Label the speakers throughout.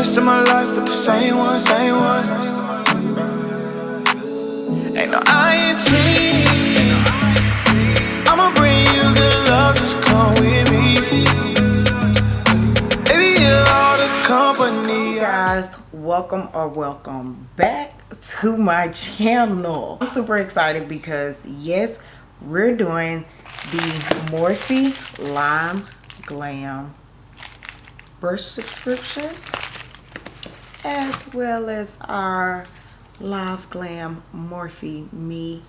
Speaker 1: rest of my life with the same one, same one. Ain't no INT. I'ma bring you good love, just come with me. Baby, you're all the company.
Speaker 2: guys welcome or welcome back to my channel i'm super excited because yes we're doing the morphe live glam brush subscription as well as our live glam morphe me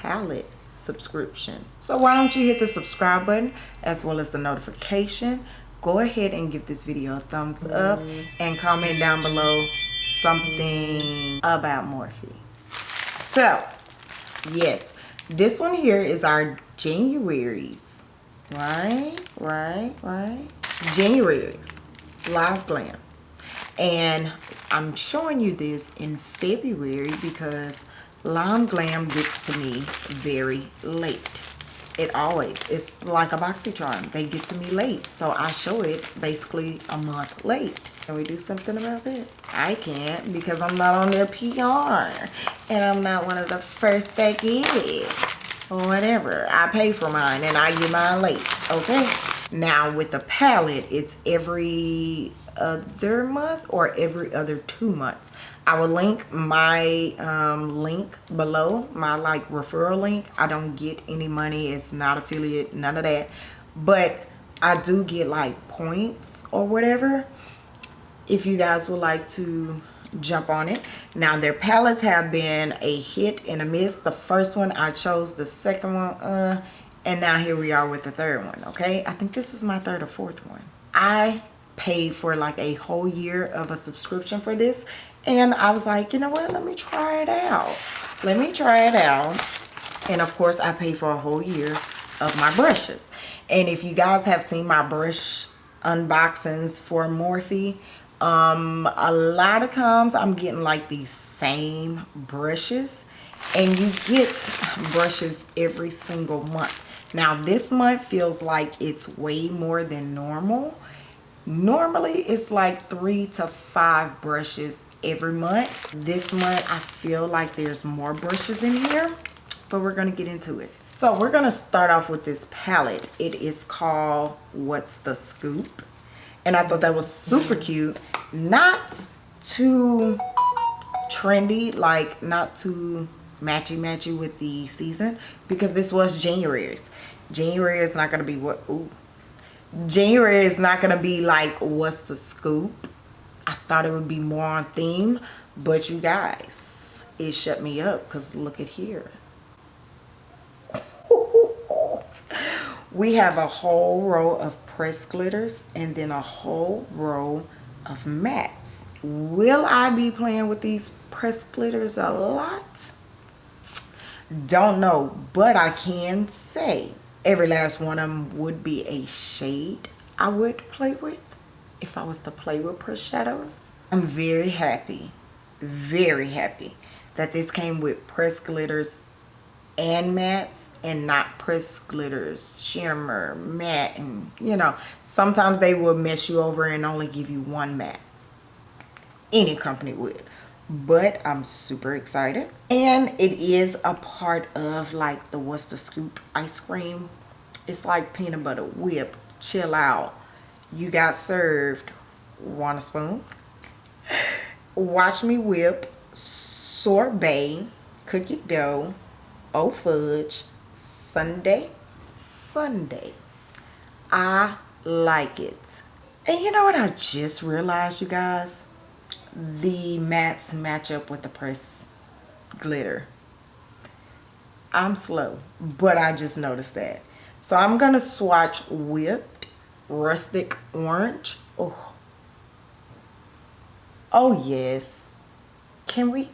Speaker 2: palette subscription. So why don't you hit the subscribe button as well as the notification? Go ahead and give this video a thumbs up and comment down below something about morphe. So yes this one here is our january's right right right? January's live glam. And i'm showing you this in february because live glam gets to me very late. It always it's like a boxycharm they get to me late. So i show it basically a month late. Can we do something about that? I can't because i'm not on their pr and i'm not one of the first that get it. Whatever. I pay for mine and i get mine late. Okay? Now with the palette it's every other month or every other two months. I will link my um, link below my like referral link i don't get any money. It's not affiliate none of that. But i do get like points or whatever if you guys would like to jump on it. Now their palettes have been a hit and a miss. The first one i chose the second one uh and now here we are with the third one okay? I think this is my third or fourth one. I paid for like a whole year of a subscription for this. And I was like you know what? Let me try it out. Let me try it out. And of course I paid for a whole year of my brushes. And if you guys have seen my brush unboxings for Morphe um a lot of times I'm getting like these same brushes. And you get brushes every single month. Now this month feels like it's way more than normal normally it's like three to five brushes every month. This month i feel like there's more brushes in here but we're gonna get into it. So we're gonna start off with this palette. It is called what's the scoop? And i thought that was super cute. Not too trendy like not too matchy matchy with the season because this was january's. January is not gonna be what ooh, January is not going to be like, what's the scoop? I thought it would be more on theme, but you guys, it shut me up because look at here. we have a whole row of press glitters and then a whole row of mattes. Will I be playing with these press glitters a lot? Don't know, but I can say every last one of them would be a shade I would play with if I was to play with press shadows. I'm very happy, very happy that this came with press glitters and mattes and not press glitters, shimmer, matte, and you know, sometimes they will mess you over and only give you one matte. Any company would. But I'm super excited. And it is a part of like the What's the Scoop ice cream. It's like peanut butter whip. Chill out. You got served. Want a spoon? Watch me whip. Sorbet. Cookie dough. Oh fudge. Sunday. Fun day. I like it. And you know what I just realized, you guys? The mattes match up with the press glitter. I'm slow, but I just noticed that. So I'm going to swatch Whipped Rustic Orange. Oh. Oh, yes. Can we?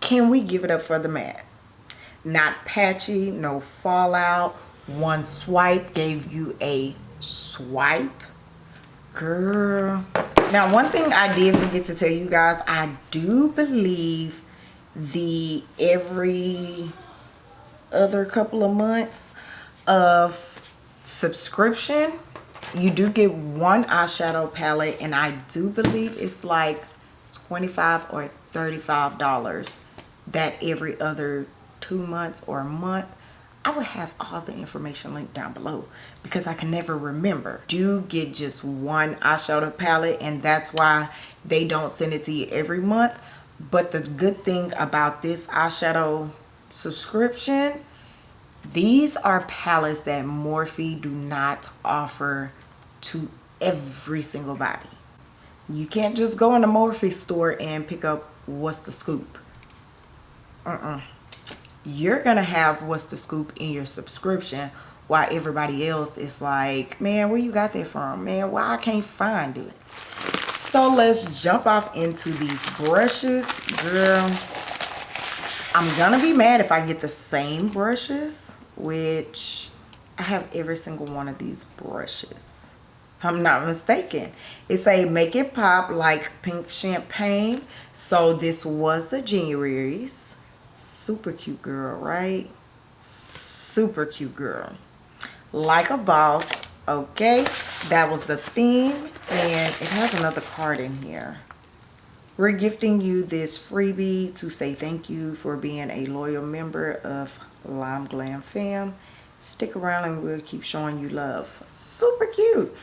Speaker 2: Can we give it up for the matte? Not patchy, no fallout. One swipe gave you a swipe. Girl. Now, one thing I did forget to tell you guys, I do believe the every other couple of months of subscription you do get one eyeshadow palette and I do believe it's like 25 or 35 dollars that every other two months or a month I will have all the information linked down below because I can never remember. Do get just one eyeshadow palette and that's why they don't send it to you every month. But the good thing about this eyeshadow subscription, these are palettes that Morphe do not offer to every single body. You can't just go in the Morphe store and pick up what's the scoop. Uh-uh you're gonna have what's the scoop in your subscription while everybody else is like man where you got that from? Man why i can't find it? So let's jump off into these brushes girl. I'm gonna be mad if i get the same brushes which i have every single one of these brushes. If i'm not mistaken. It's a make it pop like pink champagne. So this was the january's super cute girl, right? Super cute girl. Like a boss. Okay, that was the theme. And it has another card in here. We're gifting you this freebie to say thank you for being a loyal member of Live Glam Fam. Stick around and we'll keep showing you love. Super cute.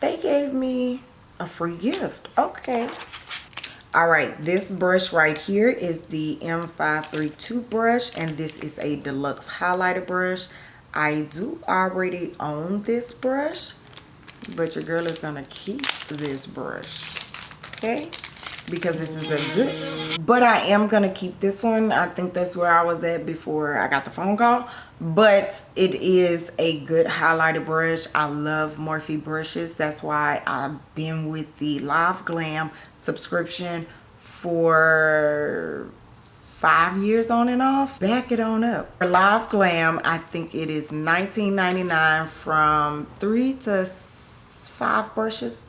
Speaker 2: They gave me a free gift. Okay all right this brush right here is the m532 brush and this is a deluxe highlighter brush. I do already own this brush but your girl is gonna keep this brush okay because this is a good but i am gonna keep this one. I think that's where i was at before i got the phone call but it is a good highlighter brush. I love morphe brushes. That's why i've been with the live glam subscription for five years on and off. Back it on up. For live glam i think it is 19.99 from three to five brushes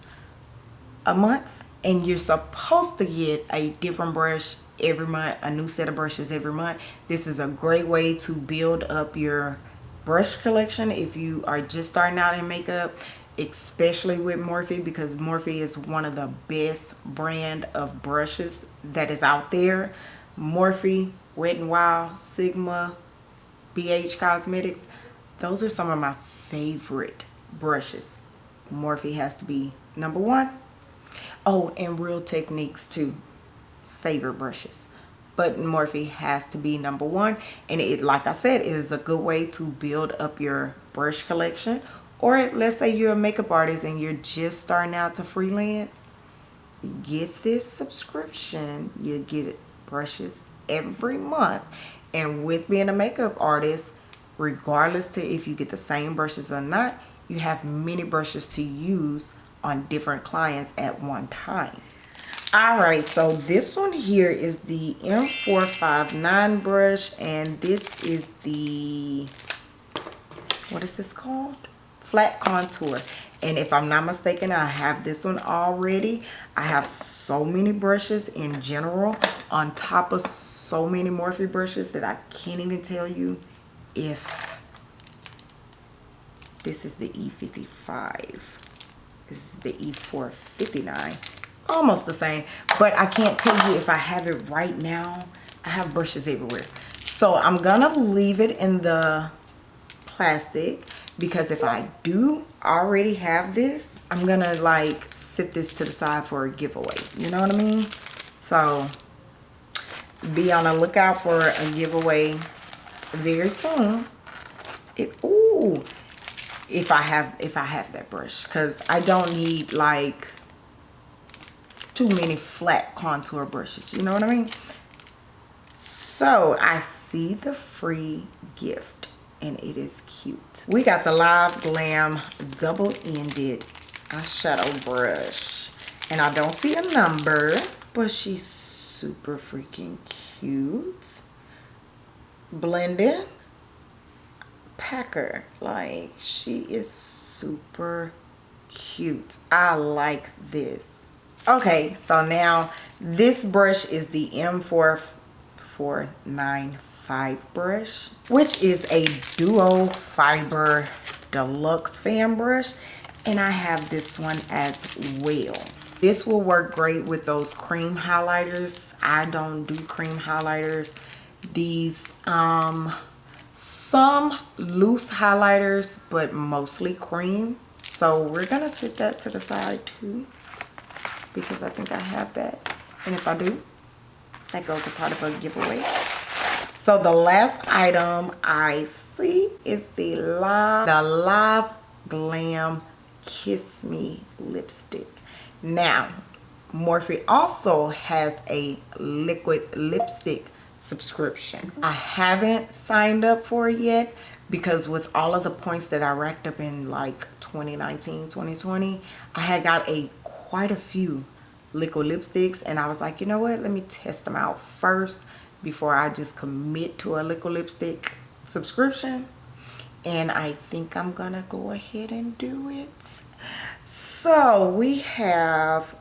Speaker 2: a month and you're supposed to get a different brush every month a new set of brushes every month. This is a great way to build up your brush collection if you are just starting out in makeup especially with Morphe because Morphe is one of the best brand of brushes that is out there. Morphe Wet n Wild Sigma BH Cosmetics those are some of my favorite brushes. Morphe has to be number one oh and Real Techniques too favorite brushes. But Morphe has to be number one and it like I said it is a good way to build up your brush collection. Or let's say you're a makeup artist and you're just starting out to freelance get this subscription. You get brushes every month. And with being a makeup artist regardless to if you get the same brushes or not you have many brushes to use on different clients at one time. All right so this one here is the m459 brush and this is the what is this called? Flat contour. And if i'm not mistaken i have this one already. I have so many brushes in general on top of so many morphe brushes that i can't even tell you if this is the e55 this is the e459 almost the same but i can't tell you if i have it right now. I have brushes everywhere. So i'm gonna leave it in the plastic because if i do already have this i'm gonna like sit this to the side for a giveaway. You know what i mean? So be on the lookout for a giveaway very soon. It ooh if i have if i have that brush because i don't need like too many flat contour brushes you know what i mean? So i see the free gift and it is cute. We got the live glam double-ended eyeshadow brush and i don't see a number but she's super freaking cute. Blended packer like she is super cute i like this okay so now this brush is the m4495 brush which is a duo fiber deluxe fan brush And I have this one as well. This will work great with those cream highlighters. I don't do cream highlighters. These, um, some loose highlighters, but mostly cream. So we're gonna set that to the side too, because I think I have that. And if I do, that goes a part of a giveaway. So the last item I see is the Live, the Live Glam Kiss Me lipstick. Now, Morphe also has a liquid lipstick subscription. I haven't signed up for it yet because with all of the points that I racked up in like 2019, 2020, I had got a quite a few liquid lipsticks and I was like, you know what, let me test them out first before I just commit to a liquid lipstick subscription. And I think I'm gonna go ahead and do it. So we have,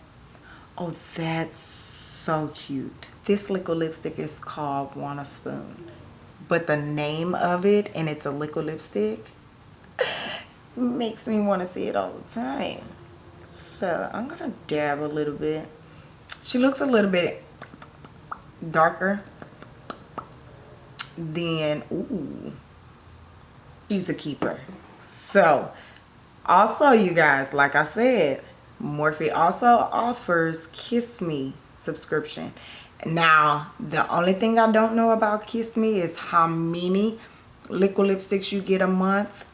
Speaker 2: oh that's so cute. This liquid lipstick is called Wanna Spoon. But the name of it, and it's a liquid lipstick, makes me want to see it all the time. So I'm going to dab a little bit. She looks a little bit darker than, ooh, she's a keeper. So also you guys, like I said, Morphe also offers Kiss Me subscription. Now, the only thing I don't know about Kiss Me is how many liquid lipsticks you get a month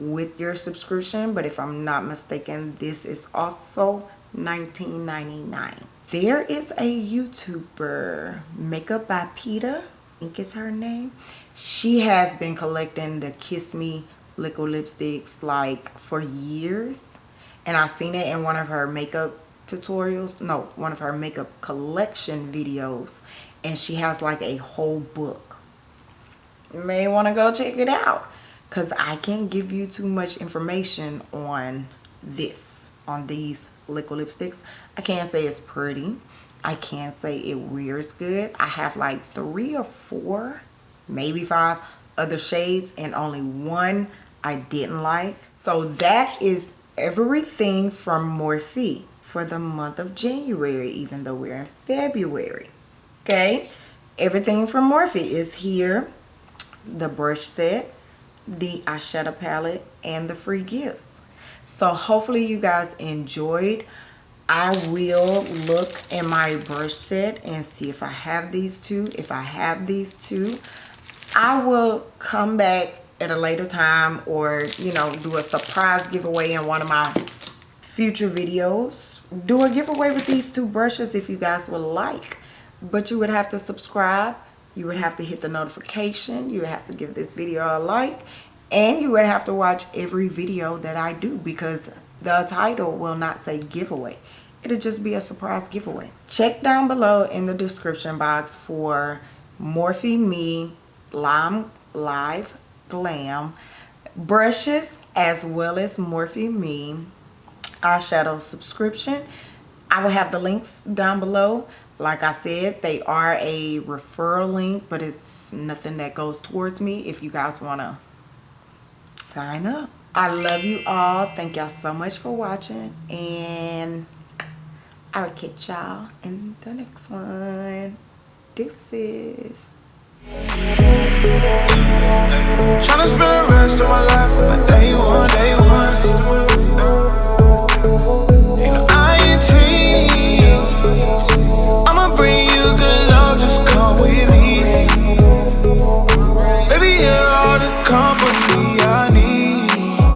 Speaker 2: with your subscription. But if I'm not mistaken, this is also $19.99. There is a YouTuber, Makeup by Peta, I think is her name. She has been collecting the Kiss Me liquid lipsticks like for years. And I seen it in one of her makeup tutorials no one of her makeup collection videos and she has like a whole book. You may want to go check it out because I can't give you too much information on this on these liquid lipsticks. I can't say it's pretty. I can't say it wears good. I have like three or four maybe five other shades and only one I didn't like. So that is everything from Morphe for the month of January, even though we're in February. Okay, everything from Morphe is here. The brush set, the eyeshadow palette, and the free gifts. So hopefully you guys enjoyed. I will look in my brush set and see if I have these two. If I have these two, I will come back at a later time or, you know, do a surprise giveaway in one of my future videos. Do a giveaway with these two brushes if you guys would like. But you would have to subscribe. You would have to hit the notification. You would have to give this video a like. And you would have to watch every video that I do because the title will not say giveaway. It'll just be a surprise giveaway. Check down below in the description box for Morphe Me Lime Live Glam brushes as well as Morphe Me eyeshadow subscription. I will have the links down below. Like I said, they are a referral link, but it's nothing that goes towards me if you guys want to sign up. I love you all. Thank y'all so much for watching. And I will catch y'all in the next one. Deuces.
Speaker 1: Tryna spend the rest of my life with my day one, day one. You know I ain't teased.